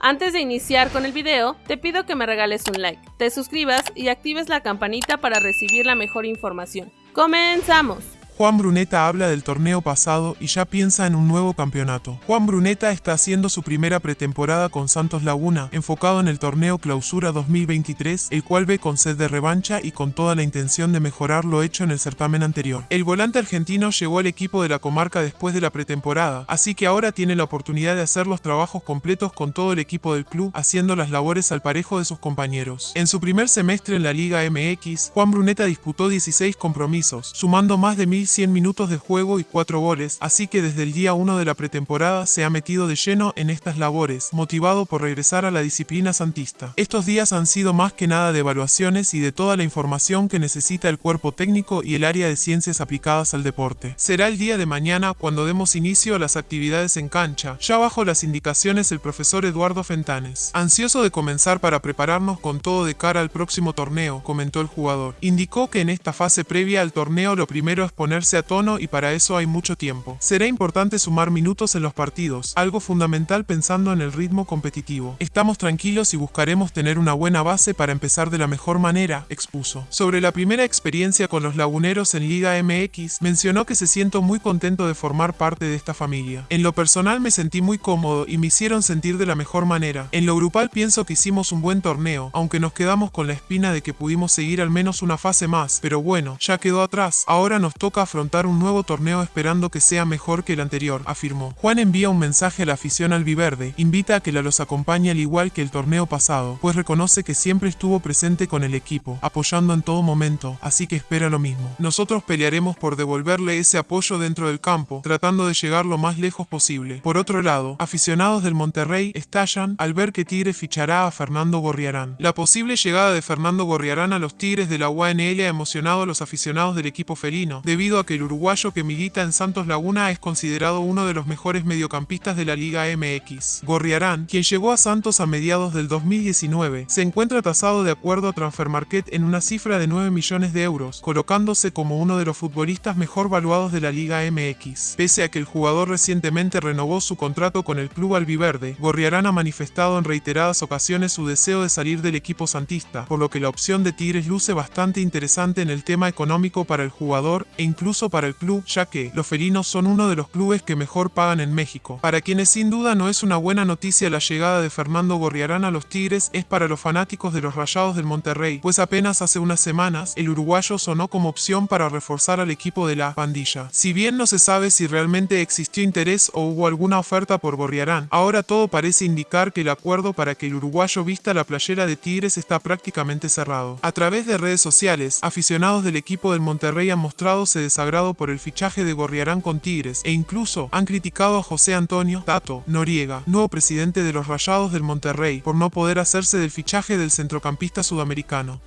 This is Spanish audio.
Antes de iniciar con el video, te pido que me regales un like, te suscribas y actives la campanita para recibir la mejor información. ¡Comenzamos! Juan Bruneta habla del torneo pasado y ya piensa en un nuevo campeonato. Juan Bruneta está haciendo su primera pretemporada con Santos Laguna, enfocado en el torneo Clausura 2023, el cual ve con sed de revancha y con toda la intención de mejorar lo hecho en el certamen anterior. El volante argentino llegó al equipo de la comarca después de la pretemporada, así que ahora tiene la oportunidad de hacer los trabajos completos con todo el equipo del club, haciendo las labores al parejo de sus compañeros. En su primer semestre en la Liga MX, Juan Bruneta disputó 16 compromisos, sumando más de 1.000 100 minutos de juego y 4 goles, así que desde el día 1 de la pretemporada se ha metido de lleno en estas labores, motivado por regresar a la disciplina santista. Estos días han sido más que nada de evaluaciones y de toda la información que necesita el cuerpo técnico y el área de ciencias aplicadas al deporte. Será el día de mañana cuando demos inicio a las actividades en cancha, ya bajo las indicaciones del profesor Eduardo Fentanes. Ansioso de comenzar para prepararnos con todo de cara al próximo torneo, comentó el jugador. Indicó que en esta fase previa al torneo lo primero es poner a tono y para eso hay mucho tiempo. Será importante sumar minutos en los partidos, algo fundamental pensando en el ritmo competitivo. Estamos tranquilos y buscaremos tener una buena base para empezar de la mejor manera, expuso. Sobre la primera experiencia con los laguneros en Liga MX, mencionó que se siento muy contento de formar parte de esta familia. En lo personal me sentí muy cómodo y me hicieron sentir de la mejor manera. En lo grupal pienso que hicimos un buen torneo, aunque nos quedamos con la espina de que pudimos seguir al menos una fase más, pero bueno, ya quedó atrás. Ahora nos toca afrontar un nuevo torneo esperando que sea mejor que el anterior, afirmó. Juan envía un mensaje a la afición albiverde, invita a que la los acompañe al igual que el torneo pasado, pues reconoce que siempre estuvo presente con el equipo, apoyando en todo momento, así que espera lo mismo. Nosotros pelearemos por devolverle ese apoyo dentro del campo, tratando de llegar lo más lejos posible. Por otro lado, aficionados del Monterrey estallan al ver que Tigre fichará a Fernando Gorriarán. La posible llegada de Fernando Gorriarán a los Tigres de la UANL ha emocionado a los aficionados del equipo felino, debido que el uruguayo que milita en Santos Laguna es considerado uno de los mejores mediocampistas de la Liga MX. Gorriarán, quien llegó a Santos a mediados del 2019, se encuentra tasado de acuerdo a Transfermarket en una cifra de 9 millones de euros, colocándose como uno de los futbolistas mejor valuados de la Liga MX. Pese a que el jugador recientemente renovó su contrato con el club albiverde, Gorriarán ha manifestado en reiteradas ocasiones su deseo de salir del equipo santista, por lo que la opción de Tigres luce bastante interesante en el tema económico para el jugador e incluso incluso para el club, ya que los felinos son uno de los clubes que mejor pagan en México. Para quienes sin duda no es una buena noticia la llegada de Fernando Gorriarán a los Tigres, es para los fanáticos de los Rayados del Monterrey, pues apenas hace unas semanas el uruguayo sonó como opción para reforzar al equipo de la pandilla. Si bien no se sabe si realmente existió interés o hubo alguna oferta por Gorriarán, ahora todo parece indicar que el acuerdo para que el uruguayo vista la playera de Tigres está prácticamente cerrado. A través de redes sociales, aficionados del equipo del Monterrey han mostrado se sagrado por el fichaje de Gorriarán con Tigres e incluso han criticado a José Antonio Tato Noriega, nuevo presidente de los Rayados del Monterrey, por no poder hacerse del fichaje del centrocampista sudamericano.